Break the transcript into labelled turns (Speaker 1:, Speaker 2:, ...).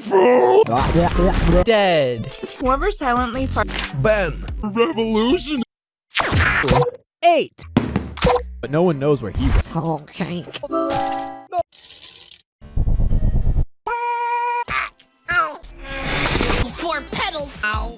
Speaker 1: fool!
Speaker 2: Dead.
Speaker 3: Whoever silently far-
Speaker 1: Ben, revolution.
Speaker 2: Eight. But no one knows where he went.
Speaker 4: Oh, okay.
Speaker 5: Four petals.
Speaker 4: Ow.